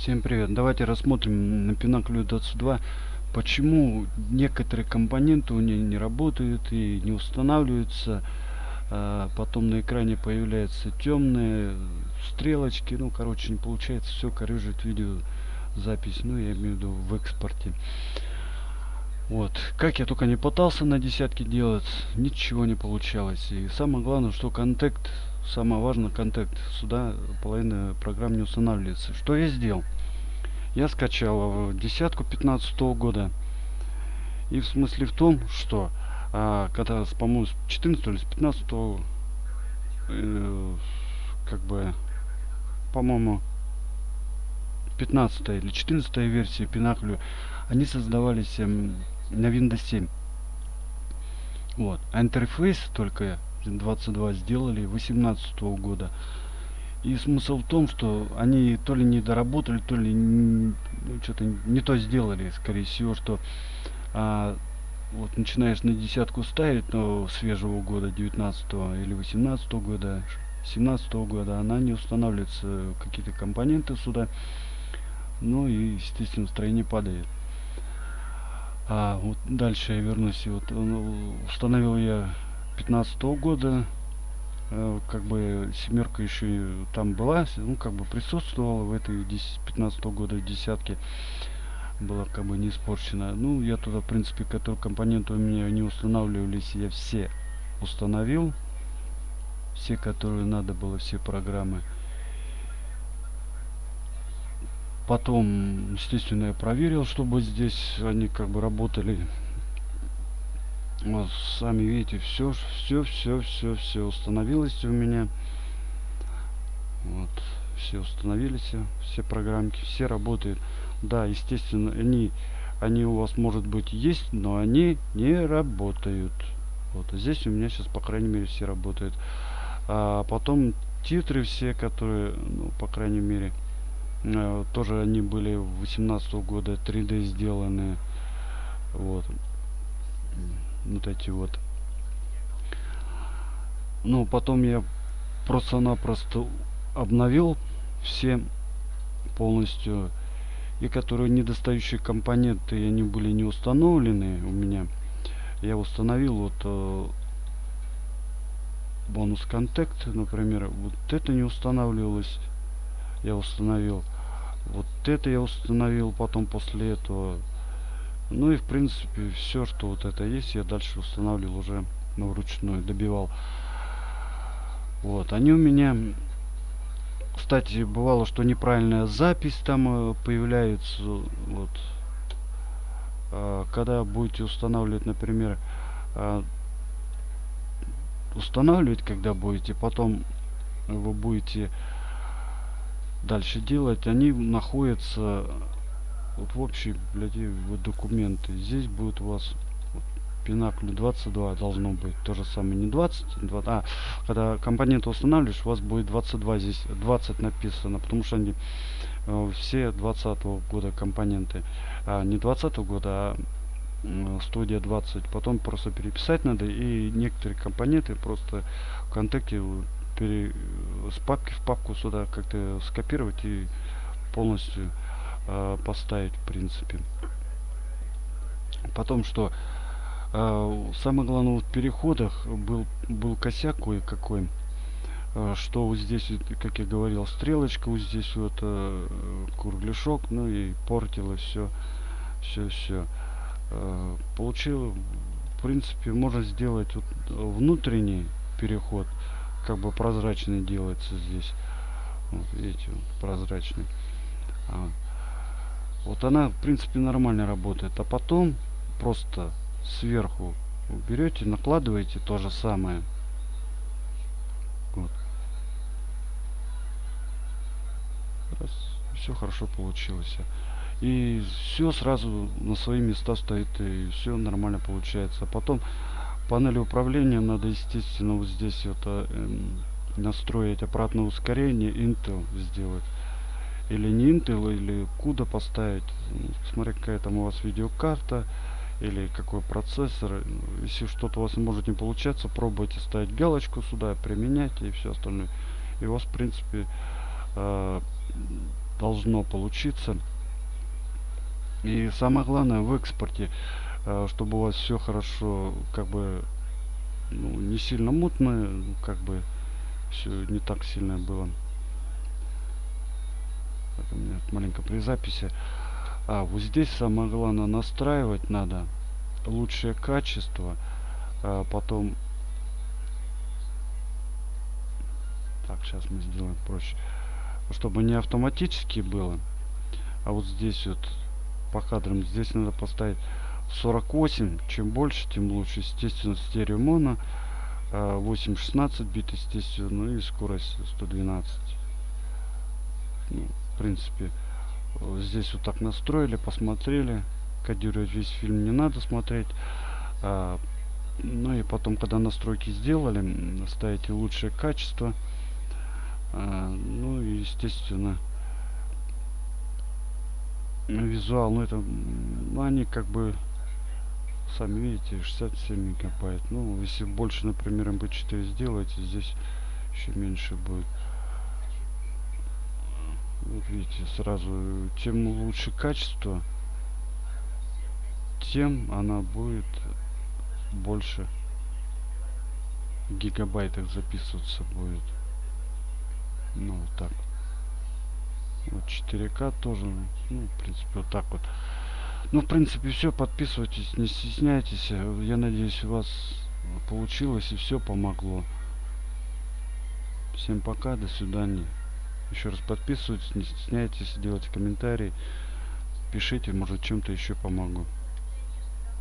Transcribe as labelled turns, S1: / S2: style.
S1: Всем привет! Давайте рассмотрим на Pinnacle 22, почему некоторые компоненты у нее не работают и не устанавливаются. А потом на экране появляются темные стрелочки. Ну, короче, не получается все корыжит видеозапись. Ну, я имею в виду в экспорте. Вот. Как я только не пытался на десятки делать, ничего не получалось. И самое главное, что контакт самое важное контакт сюда половина программ не устанавливается что я сделал я скачал десятку 15 -го года и в смысле в том что а, когда с по моему 14 или с 15 э, как бы по моему 15 или 14 версии пинаклю они создавались эм, на windows 7 вот. Интерфейс только 22 сделали 18 -го года. И смысл в том что они то ли не доработали то ли ну, что-то не то сделали скорее всего что а, вот начинаешь на десятку ставить но свежего года 19 или 18 -го года 17 -го года она не устанавливается какие-то компоненты сюда. Ну и естественно строение падает а вот дальше я вернусь. Вот ну, установил я 15 -го года. Э, как бы семерка еще там была. Ну как бы присутствовала в этой 10 15 -го года десятке. Была как бы не испорчена. Ну я туда в принципе которые компоненты у меня не устанавливались. Я все установил. Все которые надо было все программы потом естественно я проверил чтобы здесь они как бы работали. Вот сами видите все все все все все установилось у меня. Вот все установились все программки все работают. Да естественно они они у вас может быть есть но они не работают. Вот здесь у меня сейчас по крайней мере все работают. А потом титры все которые ну, по крайней мере тоже они были 18 -го года 3d сделаны. Вот. Вот эти вот. Ну потом я просто-напросто обновил все полностью. И которые недостающие компоненты они были не установлены у меня. Я установил вот э, бонус контакт например. Вот это не устанавливалось. Я установил вот это я установил потом после этого. Ну и в принципе все что вот это есть я дальше устанавливал уже ну, вручную добивал. Вот они у меня кстати бывало что неправильная запись там э, появляется вот. А, когда будете устанавливать например а, устанавливать когда будете потом вы будете дальше делать они находятся вот в блядь, вот документы. Здесь будет у вас пинакль 22 должно быть то же самое не 20 20 а когда компоненты устанавливаешь у вас будет 22 здесь 20 написано потому что они э, все 20 -го года компоненты. А не 20 -го года а студия 20 потом просто переписать надо и некоторые компоненты просто в контакте пере, с папки в папку сюда как-то скопировать и полностью э, поставить в принципе. Потом что э, самое главное в переходах был был косяк кое-какой э, что вот здесь как я говорил стрелочка вот здесь вот э, кругляшок ну и портило все все все э, получил в принципе можно сделать вот внутренний переход как бы прозрачный делается здесь. Вот видите вот, прозрачный. А, вот она в принципе нормально работает. А потом просто сверху берете накладываете то же самое. Вот. Раз, все хорошо получилось. И все сразу на свои места стоит и все нормально получается. А потом панели управления надо естественно вот здесь вот э, настроить обратное ускорение intel сделать или не Intel, или куда поставить. Смотря какая там у вас видеокарта или какой процессор. Если что-то у вас может не получаться, пробуйте ставить галочку сюда, применять и все остальное. И у вас, в принципе, э, должно получиться. И самое главное в экспорте, чтобы у вас все хорошо, как бы, ну, не сильно мутно, как бы, все не так сильно было. Так, у меня маленько при записи. А, вот здесь самое главное настраивать надо лучшее качество. А потом... Так, сейчас мы сделаем проще. Чтобы не автоматически было. А вот здесь вот по кадрам здесь надо поставить 48. Чем больше, тем лучше. Естественно, стерео моно. 8-16 бит, естественно. Ну и скорость 112. Ну, в принципе, здесь вот так настроили, посмотрели. Кодировать весь фильм не надо смотреть. А, ну и потом, когда настройки сделали, ставите лучшее качество. А, ну и, естественно, визуал, ну это, ну, они как бы, сами видите, 67 мегабайт. Ну, если больше, например, mp4 сделаете, здесь еще меньше будет. Вот видите, сразу, тем лучше качество, тем она будет больше гигабайтах записываться будет. Ну, вот так. Вот 4К тоже, ну, в принципе, вот так вот. Ну, в принципе, все. Подписывайтесь, не стесняйтесь. Я надеюсь, у вас получилось и все помогло. Всем пока, до свидания. Еще раз подписывайтесь, не стесняйтесь, делайте комментарии. Пишите, может чем-то еще помогу.